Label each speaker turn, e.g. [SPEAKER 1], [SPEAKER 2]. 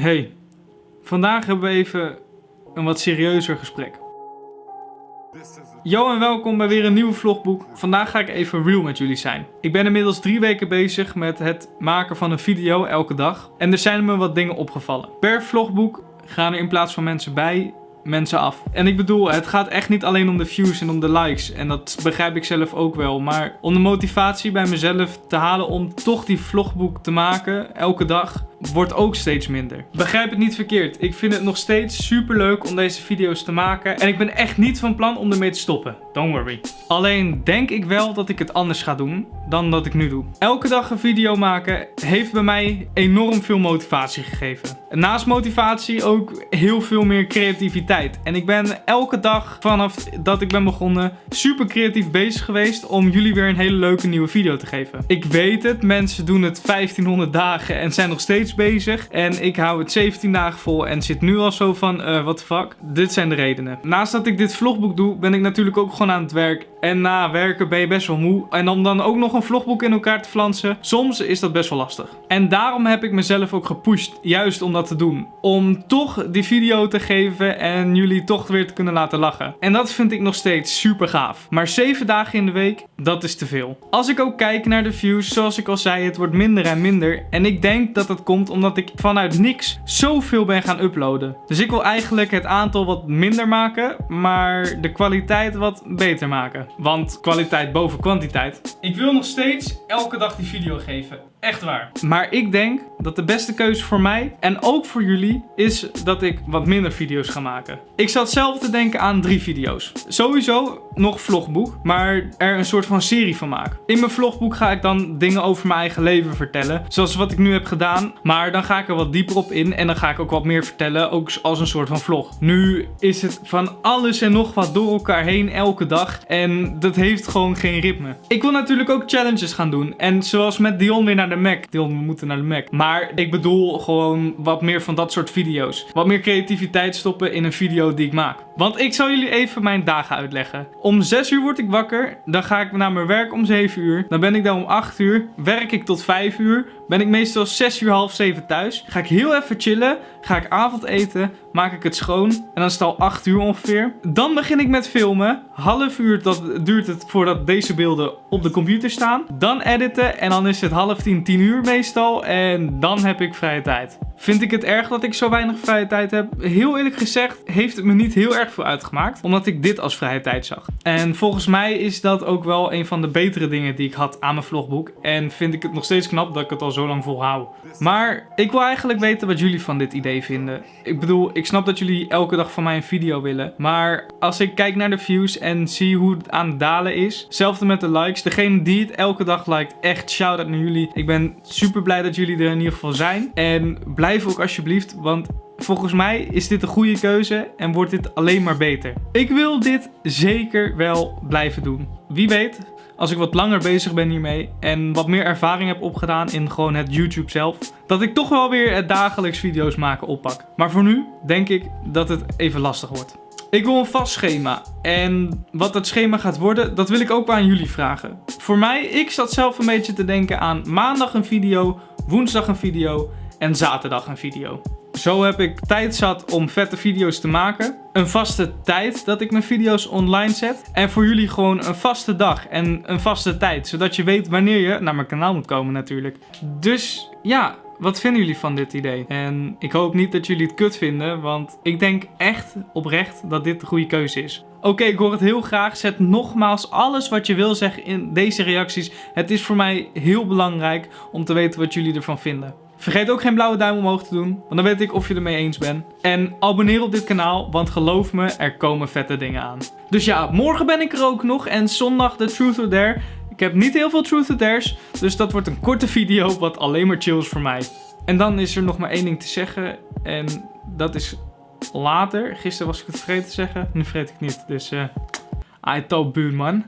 [SPEAKER 1] Hey, vandaag hebben we even een wat serieuzer gesprek. Yo en welkom bij weer een nieuwe vlogboek. Vandaag ga ik even real met jullie zijn. Ik ben inmiddels drie weken bezig met het maken van een video elke dag. En er zijn me wat dingen opgevallen. Per vlogboek gaan er in plaats van mensen bij mensen af. En ik bedoel, het gaat echt niet alleen om de views en om de likes. En dat begrijp ik zelf ook wel. Maar om de motivatie bij mezelf te halen om toch die vlogboek te maken, elke dag, wordt ook steeds minder. Begrijp het niet verkeerd. Ik vind het nog steeds super leuk om deze video's te maken. En ik ben echt niet van plan om ermee te stoppen. Don't worry. Alleen denk ik wel dat ik het anders ga doen dan dat ik nu doe. Elke dag een video maken heeft bij mij enorm veel motivatie gegeven. naast motivatie ook heel veel meer creativiteit. En ik ben elke dag vanaf dat ik ben begonnen super creatief bezig geweest om jullie weer een hele leuke nieuwe video te geven. Ik weet het, mensen doen het 1500 dagen en zijn nog steeds bezig. En ik hou het 17 dagen vol en zit nu al zo van, uh, what the fuck. Dit zijn de redenen. Naast dat ik dit vlogboek doe, ben ik natuurlijk ook gewoon aan het werk. En na werken ben je best wel moe. En om dan ook nog een vlogboek in elkaar te flansen, soms is dat best wel lastig. En daarom heb ik mezelf ook gepusht, juist om dat te doen. Om toch die video te geven en jullie toch weer te kunnen laten lachen. En dat vind ik nog steeds super gaaf. Maar 7 dagen in de week, dat is te veel. Als ik ook kijk naar de views, zoals ik al zei, het wordt minder en minder. En ik denk dat dat komt omdat ik vanuit niks zoveel ben gaan uploaden. Dus ik wil eigenlijk het aantal wat minder maken, maar de kwaliteit wat beter maken. Want kwaliteit boven kwantiteit. Ik wil nog steeds elke dag die video geven. Echt waar. Maar ik denk dat de beste keuze voor mij en ook voor jullie is dat ik wat minder video's ga maken. Ik zat zelf te denken aan drie video's. Sowieso nog vlogboek, maar er een soort van serie van maken. In mijn vlogboek ga ik dan dingen over mijn eigen leven vertellen. Zoals wat ik nu heb gedaan. Maar dan ga ik er wat dieper op in en dan ga ik ook wat meer vertellen. Ook als een soort van vlog. Nu is het van alles en nog wat door elkaar heen elke dag. En dat heeft gewoon geen ritme. Ik wil natuurlijk ook challenges gaan doen. En zoals met Dion weer naar de Mac. Dion, we moeten naar de Mac. Maar ik bedoel gewoon wat meer van dat soort video's. Wat meer creativiteit stoppen in een video die ik maak. Want ik zal jullie even mijn dagen uitleggen. Om 6 uur word ik wakker. Dan ga ik naar mijn werk om 7 uur. Dan ben ik daar om 8 uur. Werk ik tot 5 uur. Ben ik meestal 6 uur half 7 thuis. Ga ik heel even chillen. Ga ik avondeten. Maak ik het schoon. En dan is het al 8 uur ongeveer. Dan begin ik met filmen. Half uur dat duurt het voordat deze beelden op de computer staan. Dan editen. En dan is het half 10, 10 uur meestal. En dan heb ik vrije tijd. Vind ik het erg dat ik zo weinig vrije tijd heb? Heel eerlijk gezegd heeft het me niet heel erg veel uitgemaakt. Omdat ik dit als vrije tijd zag. En volgens mij is dat ook wel een van de betere dingen die ik had aan mijn vlogboek. En vind ik het nog steeds knap dat ik het al zo lang volhoud. Maar ik wil eigenlijk weten wat jullie van dit idee vinden. Ik bedoel, ik snap dat jullie elke dag van mij een video willen. Maar als ik kijk naar de views en zie hoe het aan het dalen is. Hetzelfde met de likes. Degene die het elke dag liked, echt shout-out naar jullie. Ik ben super blij dat jullie er in ieder geval zijn. En blijf ook alsjeblieft, want volgens mij is dit een goede keuze en wordt dit alleen maar beter. Ik wil dit zeker wel blijven doen. Wie weet, als ik wat langer bezig ben hiermee en wat meer ervaring heb opgedaan in gewoon het YouTube zelf, dat ik toch wel weer het dagelijks video's maken oppak. Maar voor nu denk ik dat het even lastig wordt. Ik wil een vast schema. En wat dat schema gaat worden, dat wil ik ook aan jullie vragen. Voor mij, ik zat zelf een beetje te denken aan maandag een video, woensdag een video en zaterdag een video. Zo heb ik tijd zat om vette video's te maken. Een vaste tijd dat ik mijn video's online zet. En voor jullie gewoon een vaste dag en een vaste tijd. Zodat je weet wanneer je naar mijn kanaal moet komen natuurlijk. Dus ja, wat vinden jullie van dit idee? En ik hoop niet dat jullie het kut vinden, want ik denk echt oprecht dat dit de goede keuze is. Oké, ik hoor het heel graag. Zet nogmaals alles wat je wil zeggen in deze reacties. Het is voor mij heel belangrijk om te weten wat jullie ervan vinden. Vergeet ook geen blauwe duim omhoog te doen, want dan weet ik of je ermee eens bent. En abonneer op dit kanaal, want geloof me, er komen vette dingen aan. Dus ja, morgen ben ik er ook nog en zondag de Truth or Dare. Ik heb niet heel veel Truth or Dares, dus dat wordt een korte video wat alleen maar chill is voor mij. En dan is er nog maar één ding te zeggen en dat is later. Gisteren was ik het vergeten te zeggen, nu vergeet ik niet. Dus uh, I buurman.